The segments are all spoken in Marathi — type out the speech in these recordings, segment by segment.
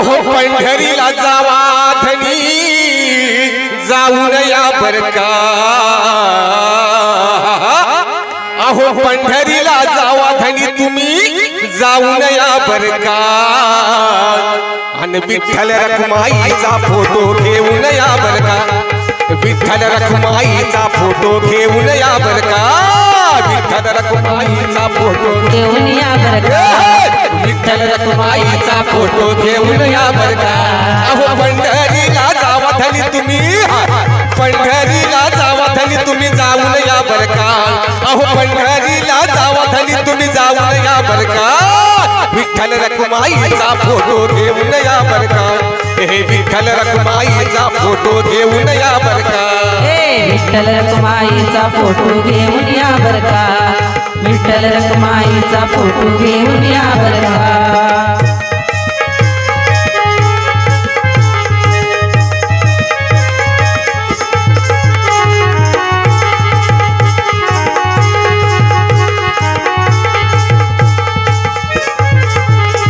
अहो पंढरीला जावा धनी जाऊन या बर का अहो पंढरीला जावा धनी तुम्ही जाऊन या बर का आणि विठ्ठल रखमाईचा फोटो घेऊन या बर का विठ्ठल रखमाईचा फोटो घेऊन या बर का विठ्ठल रखमाईचा फोटो घेऊन या बर का विठ्ठल रखमाईचा फोटो घेऊन या बर का अहो पंढरीला जावा धनी तुम्ही. पंढरीला जावा धनी तुम्ही जाऊन या बर का अहो पंढरीला जावा धनी तुम्ही जाऊन या बर का विठ्ठल रखमाईचा फोटो घेऊन या बर का हे विठ्ठल रखमाईचा फोटो घेऊन या बर का विठ्ठल रखमाईचा फोटो घेऊन या बर का विठ्ठल रखमाईचा फोटो घेऊन या बर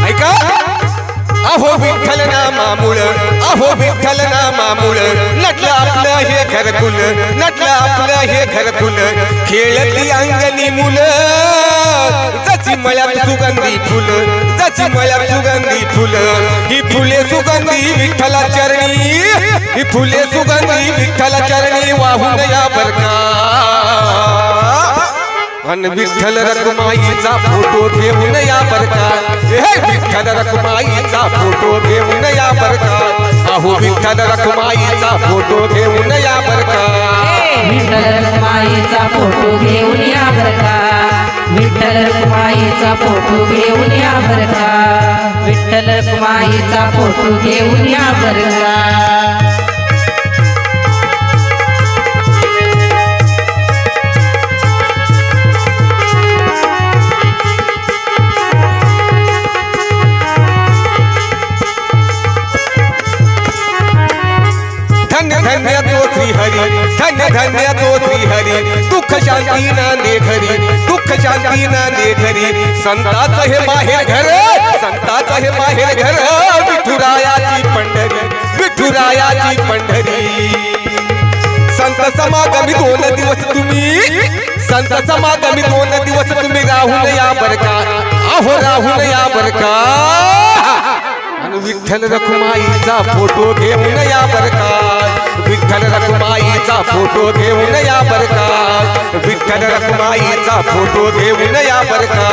ऐका. अहो विठ्ठल नामामुळ अहो विठ्ठल ना नामामुळ नटलं आपलं हे घरकुल नटलं आपलं हे घरकुल. खेळती अंगणी मुलं जची मळ्यात सुगंधी फुल जची मळ्यात सुगंधी फुल. ही फुले सुगंधी विठ्ठला चरणी ही फुले सुगंधी विठ्ठला चरणी वाहून या बरका अन विठ्ठल रखमाईचा फोटो घेऊन या बरका हे विठ्ठल रखमाईचा फोटो घेऊन या बरका अहो विठ्ठल रखमाईचा फोटो घेऊन या बर का? विठ्ठल रखमाईचा फोटो घेऊन या बर का? विठ्ठल रखमाईचा फोटो घेऊन या बर का? विठ्ठल रखमाईचा फोटो घेऊन या बर का? धन्य धन्य तो श्री हरी धन्य धन्य तो श्री हरी दुःख शांती नांदे घरी दुःख शांती नांदे घरी. संताचं हे माहेर घर संताचं हे माहेर घर विठुरायाची पंढरी विठुरायाची पंढरी. संत समागमी दोन दिवस तुम्ही संत समागमी दोन दिवस तुम्ही राहून या बरका अहो राहून या बरका विठ्ठल रखुमाईचा फोटो घेऊन या बरका विठ्ठल रखुमाईचा फोटो घेऊन या बर का? विठ्ठल रखुमाईचा फोटो घेऊन या बर का?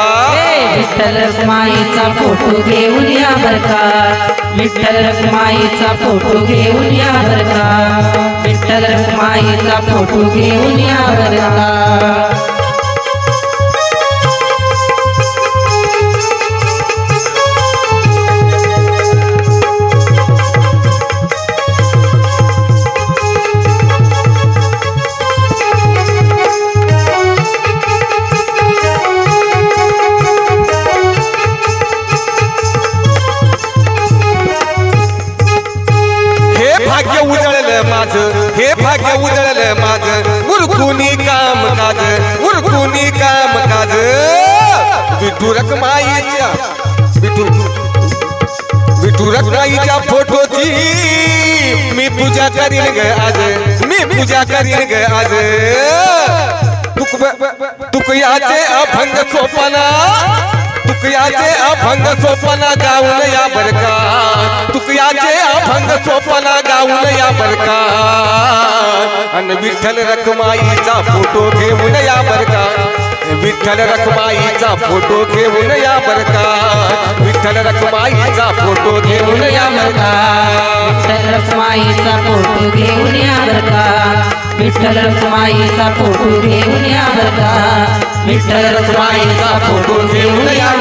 विठ्ठल रखमाईचा फोटो घेऊन या बर का? विठ्ठल रखमाईचा फोटो घेऊन या बर का? विठ्ठल रखमाईचा फोटो घेऊन या बर भाग्य उजळलं माझं उरकुनी काम काज उरकुनी काम काज। विठू रखमाईच्या विठू विठू रखमाईच्या फोटोची मी पूजा करीन ग आज, मी पूजा करीन ग आज। तुक तुकयाचे अभंग सोपाना। तुकयाचे अभंग सोपना, गाऊन या बरका। तुकयाचे अभंग गाऊन या बरका. अन विठ्ठल रखमाईचा फोटो घेऊन या बरका. विठ्ठल रखमाईचा फोटो घेऊन या बरका. विठ्ठल रखमाईचा फोटो घेऊन या बरका. विठ्ठल रखमाईचा फोटो घेऊन या बरका. विठ्ठल रखमाईचा फोटो घेऊन या बरका. विठ्ठल रखमाईचा फोटो घेऊन या